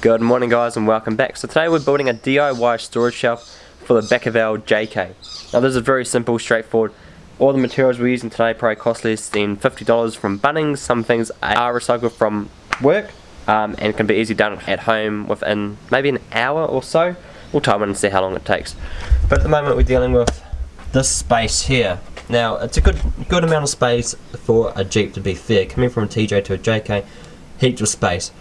Good morning guys and welcome back. So today we're building a DIY storage shelf for the back JK. Now this is very simple, straightforward. All the materials we're using today probably cost less than $50 from Bunnings. Some things are recycled from work um, and can be easily done at home within maybe an hour or so. We'll time it and see how long it takes. But at the moment we're dealing with this space here. Now it's a good good amount of space for a Jeep to be fair. Coming from a TJ to a JK, heaps of space.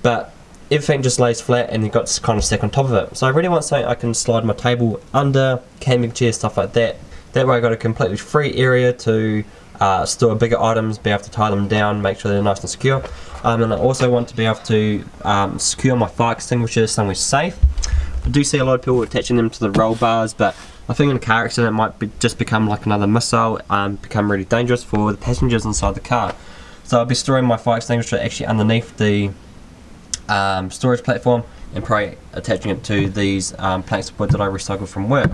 But everything just lays flat and you've got to kind of stack on top of it. So I really want something I can slide my table under, camping chair, stuff like that. That way I've got a completely free area to uh, store bigger items, be able to tie them down, make sure they're nice and secure. Um, and I also want to be able to um, secure my fire extinguisher somewhere safe. I do see a lot of people attaching them to the roll bars, but I think in a car accident it might be, just become like another missile, um, become really dangerous for the passengers inside the car. So I'll be storing my fire extinguisher actually underneath the um, storage platform and probably attaching it to these um, planks of wood that I recycled from work.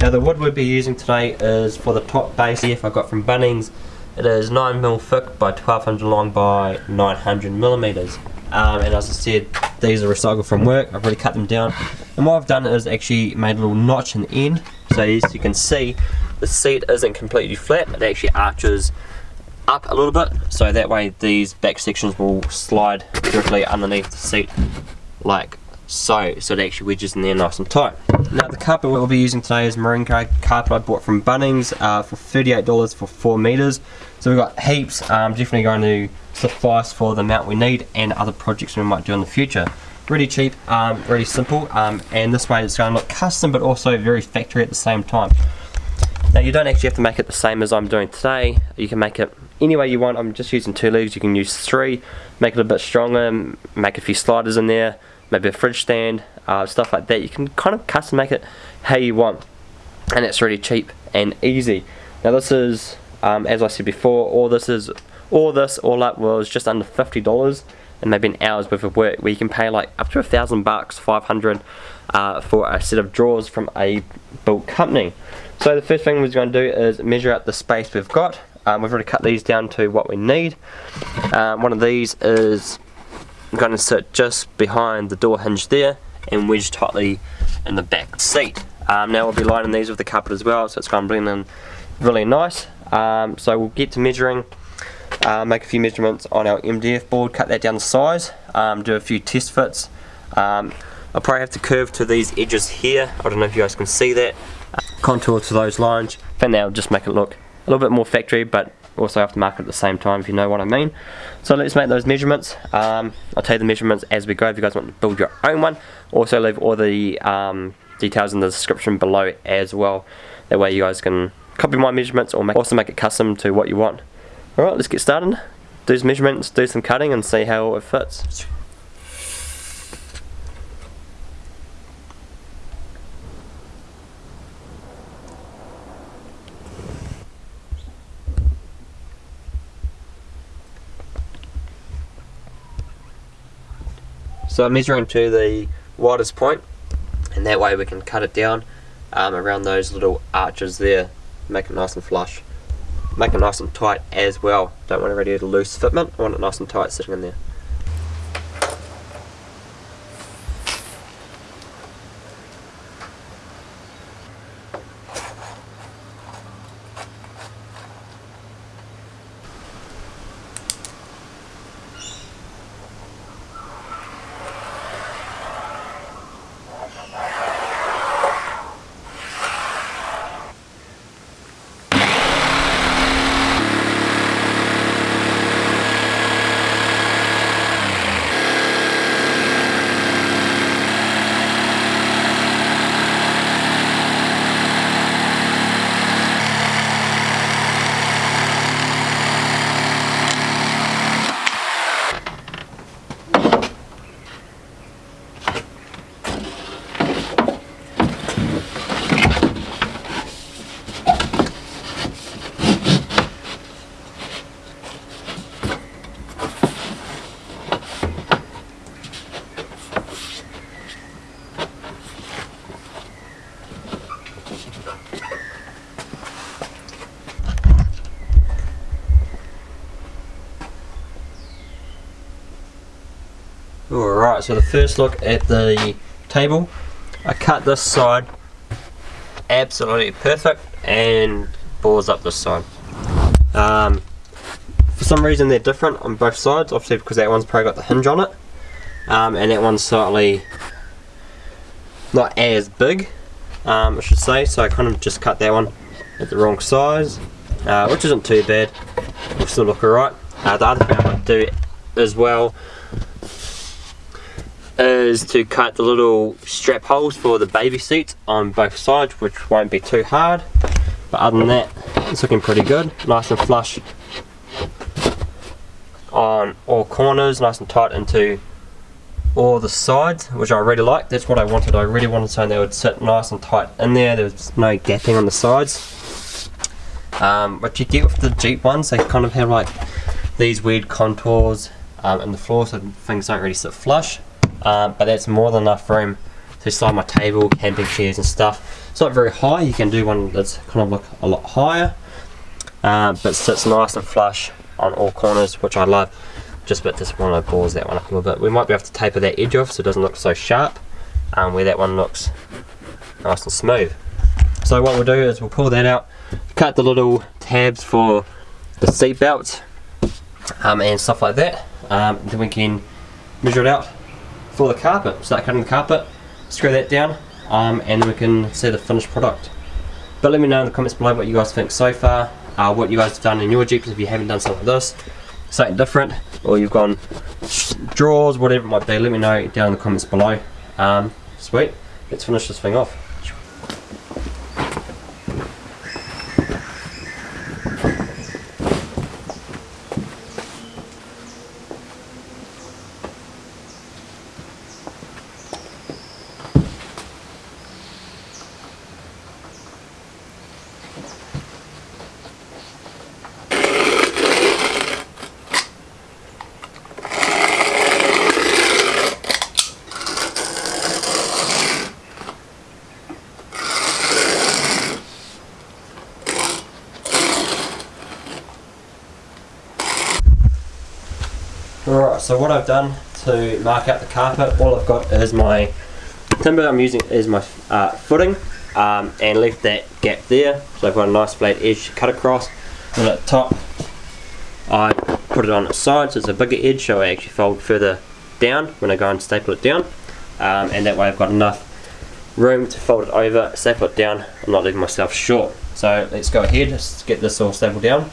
Now the wood we'll be using today is for the top base if I got from Bunnings. It is 9mm thick by 1200 long by 900 millimeters. Um, and as I said, these are recycled from work. I've already cut them down. And what I've done is actually made a little notch in the end. So as you can see, the seat isn't completely flat. It actually arches up a little bit so that way these back sections will slide directly underneath the seat like so. So it actually wedges in there nice and tight. Now the carpet we'll be using today is marine carpet I bought from Bunnings uh, for $38 for 4 meters. So we've got heaps um, definitely going to suffice for the amount we need and other projects we might do in the future. Really cheap um, really simple um, and this way it's going to look custom but also very factory at the same time. Now you don't actually have to make it the same as I'm doing today. You can make it any way you want. I'm just using two legs. You can use three, make it a bit stronger, make a few sliders in there, maybe a fridge stand, uh, stuff like that. You can kind of custom make it how you want, and it's really cheap and easy. Now this is, um, as I said before, all this is, all this all up was just under fifty dollars, and maybe an hour's worth of work where you can pay like up to a thousand bucks, five hundred, uh, for a set of drawers from a built company. So the first thing we're going to do is measure out the space we've got um, we've already cut these down to what we need. Um, one of these is going to sit just behind the door hinge there and wedge tightly in the back seat. Um, now we'll be lining these with the carpet as well, so it's going to blend in really nice. Um, so we'll get to measuring, uh, make a few measurements on our MDF board, cut that down to size, um, do a few test fits. Um, I'll probably have to curve to these edges here. I don't know if you guys can see that. Contour to those lines. For now, just make it look a little bit more factory but also aftermarket at the same time if you know what I mean. So let's make those measurements. Um, I'll tell you the measurements as we go if you guys want to build your own one. Also leave all the um, details in the description below as well. That way you guys can copy my measurements or make, also make it custom to what you want. Alright, let's get started. Do some measurements, do some cutting and see how it fits. So I'm measuring to the widest point and that way we can cut it down um, around those little arches there, make it nice and flush. Make it nice and tight as well. Don't want to really a loose fitment, I want it nice and tight sitting in there. So the first look at the table. I cut this side absolutely perfect and bores up this side. Um, for some reason they're different on both sides, obviously because that one's probably got the hinge on it. Um, and that one's slightly not as big, um, I should say, so I kind of just cut that one at the wrong size, uh, which isn't too bad, will still look alright. Uh, the other thing I might do as well is to cut the little strap holes for the baby seat on both sides which won't be too hard. But other than that it's looking pretty good. Nice and flush on all corners nice and tight into all the sides which I really like. That's what I wanted. I really wanted something that would sit nice and tight in there. There's no gapping on the sides. Um, what you get with the Jeep ones they kind of have like these weird contours um, in the floor so things don't really sit flush um, but that's more than enough room to slide my table, camping chairs and stuff. It's not very high, you can do one that's kind of look a lot higher, uh, but sits nice and flush on all corners, which I love. Just a bit disappointed I pause that one up a little bit. We might be able to taper that edge off so it doesn't look so sharp, um, where that one looks nice and smooth. So what we'll do is we'll pull that out, cut the little tabs for the seat belts um, and stuff like that. Um, then we can measure it out for the carpet. Start cutting the carpet, screw that down, um, and then we can see the finished product. But let me know in the comments below what you guys think so far, uh, what you guys have done in your Jeeps if you haven't done something like this, something different, or you've gone drawers, whatever it might be, let me know down in the comments below. Um, sweet, let's finish this thing off. Alright, so what I've done to mark out the carpet, all I've got is my timber I'm using is my uh, footing um, and left that gap there. So I've got a nice flat edge cut across. And at the top I put it on its side so it's a bigger edge so I actually fold further down when I go and staple it down. Um, and that way I've got enough room to fold it over, staple it down, I'm not leaving myself short. So let's go ahead, let's get this all stapled down.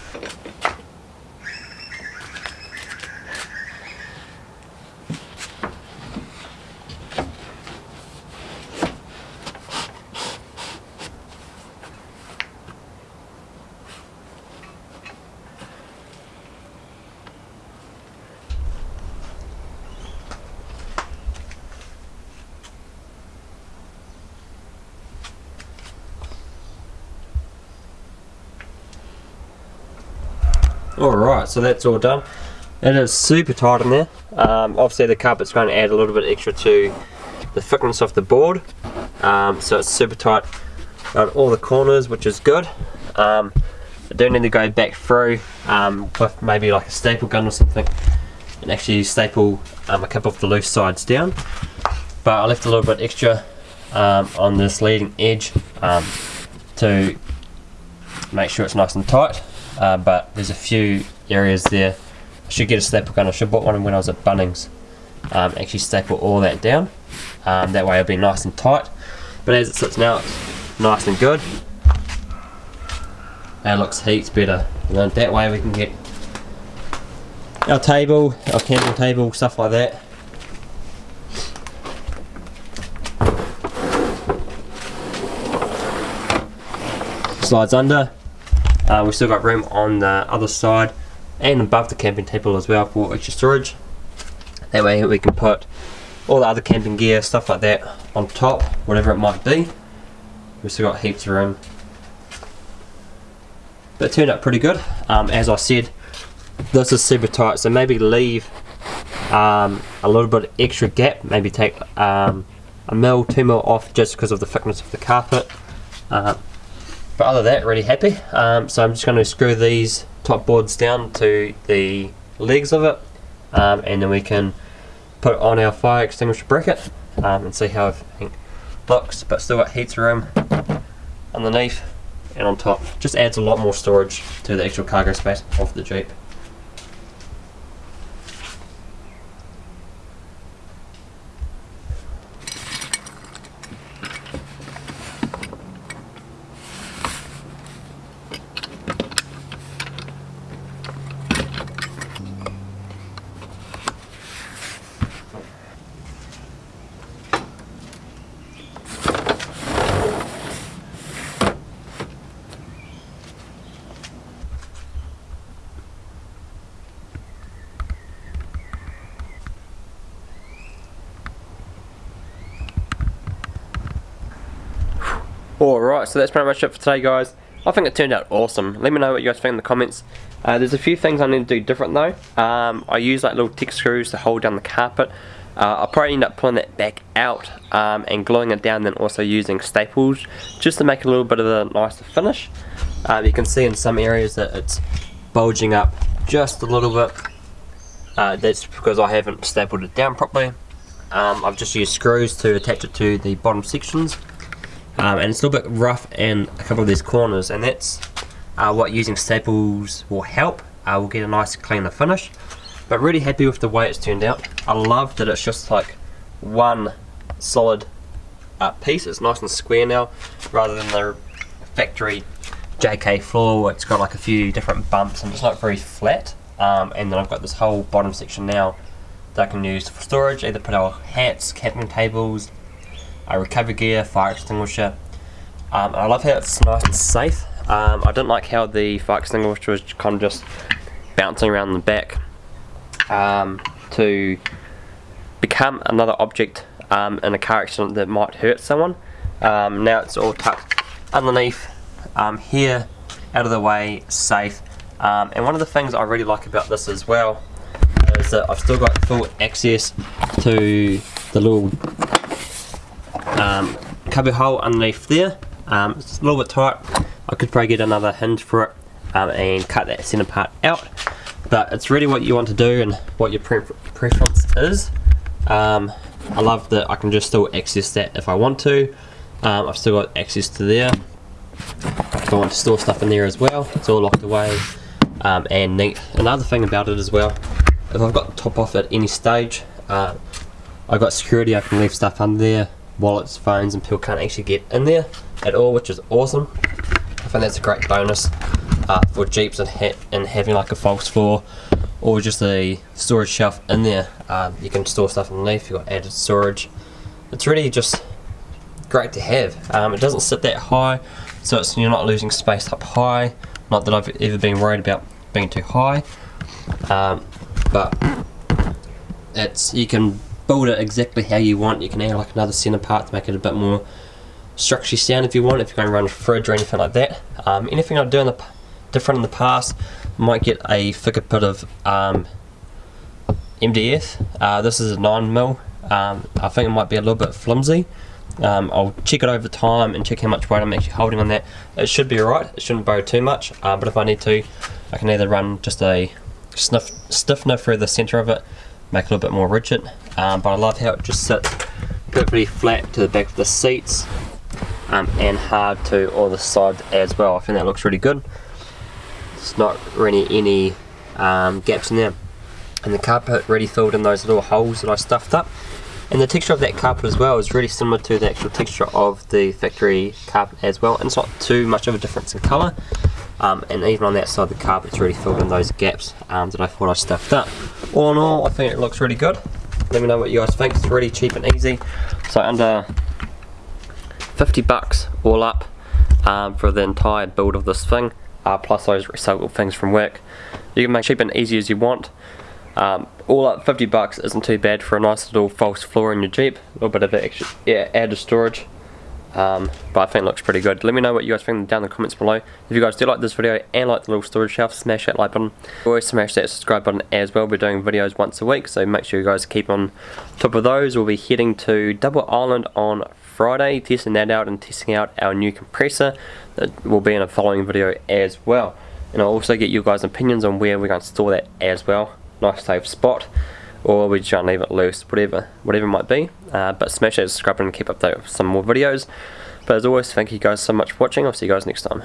Alright, so that's all done. It is super tight in there. Um, obviously the carpet's going to add a little bit extra to the thickness of the board. Um, so it's super tight on all the corners, which is good. Um, I do need to go back through um, with maybe like a staple gun or something and actually staple um, a couple of the loose sides down. But I left a little bit extra um, on this leading edge to make sure it's nice and tight uh, but there's a few areas there. I should get a staple gun. I should bought one when I was at Bunnings. Um, actually staple all that down. Um, that way it'll be nice and tight. But as it sits now, it's nice and good. And looks heaps better. And then that way we can get our table, our camping table, stuff like that. Slides under, uh, we've still got room on the other side and above the camping table as well for extra storage. That way we can put all the other camping gear, stuff like that on top, whatever it might be. We've still got heaps of room. But it turned out pretty good. Um, as I said, this is super tight, so maybe leave um, a little bit extra gap, maybe take um, a mil, two mil off just because of the thickness of the carpet. Uh, but other than that, really happy. Um, so I'm just going to screw these top boards down to the legs of it, um, and then we can put on our fire extinguisher bracket um, and see how everything looks. But still got heater room underneath and on top. Just adds a lot more storage to the actual cargo space of the Jeep. Alright, so that's pretty much it for today guys. I think it turned out awesome. Let me know what you guys think in the comments. Uh, there's a few things I need to do different though. Um, I use like little tick screws to hold down the carpet. Uh, I'll probably end up pulling that back out um, and gluing it down then also using staples just to make a little bit of a nicer finish. Um, you can see in some areas that it's bulging up just a little bit. Uh, that's because I haven't stapled it down properly. Um, I've just used screws to attach it to the bottom sections um, and it's a little bit rough in a couple of these corners and that's uh, what using staples will help. Uh, we'll get a nice cleaner finish. But really happy with the way it's turned out. I love that it's just like one solid uh, piece. It's nice and square now rather than the factory JK floor it's got like a few different bumps and it's not very flat. Um, and then I've got this whole bottom section now that I can use for storage either put our hats, camping tables a recovery gear, fire extinguisher. Um, I love how it's nice and safe. Um, I didn't like how the fire extinguisher was kind of just bouncing around the back um, to become another object um, in a car accident that might hurt someone. Um, now it's all tucked underneath um, here, out of the way, safe. and one of the things I really like about this as well is that I've still got full access to the little um, cubby hole underneath there. Um, it's a little bit tight. I could probably get another hinge for it um, and cut that center part out. But it's really what you want to do and what your pre preference is. Um, I love that I can just still access that if I want to. Um, I've still got access to there. If I want to store stuff in there as well, it's all locked away um, and neat. Another thing about it as well, if I've got the top off at any stage, uh, I've got security, I can leave stuff under there wallets, phones, and people can't actually get in there at all, which is awesome. I think that's a great bonus uh, for Jeeps and, ha and having like a false floor or just a storage shelf in there. Um, you can store stuff underneath, you've got added storage. It's really just great to have. Um, it doesn't sit that high, so it's, you're not losing space up high. Not that I've ever been worried about being too high, um, but it's you can build it exactly how you want. You can add like another center part to make it a bit more structurally sound if you want, if you're going to run a fridge or anything like that. Um, anything I've done different in the past, might get a thicker bit of um, MDF. Uh, this is a 9mm. Um, I think it might be a little bit flimsy. Um, I'll check it over time and check how much weight I'm actually holding on that. It should be alright, it shouldn't bow too much, uh, but if I need to, I can either run just a sniff, stiffener through the centre of it make it a little bit more rigid. Um, but I love how it just sits perfectly flat to the back of the seats um, and hard to all the sides as well. I think that looks really good. It's not really any um, gaps in there. And the carpet really filled in those little holes that I stuffed up. And the texture of that carpet as well is really similar to the actual texture of the factory carpet as well. And it's not too much of a difference in colour. Um, and even on that side the carpet's really filled in those gaps um, that I thought I stuffed up. All in all I think it looks really good. Let me know what you guys think, it's really cheap and easy. So under 50 bucks all up um, for the entire build of this thing, uh, plus those recycled things from work. You can make cheap and easy as you want. Um, all up 50 bucks isn't too bad for a nice little false floor in your Jeep, a little bit of extra yeah, added storage. Um, but I think it looks pretty good. Let me know what you guys think down in the comments below. If you guys do like this video and like the little storage shelf, smash that like button. Always smash that subscribe button as well. We're doing videos once a week, so make sure you guys keep on top of those. We'll be heading to Double Island on Friday, testing that out and testing out our new compressor. That will be in a following video as well. And I'll also get you guys opinions on where we're going to store that as well. Nice safe spot. Or we just leave it loose, whatever, whatever it might be. Uh, but smash that subscribe and keep up with some more videos. But as always, thank you guys so much for watching. I'll see you guys next time.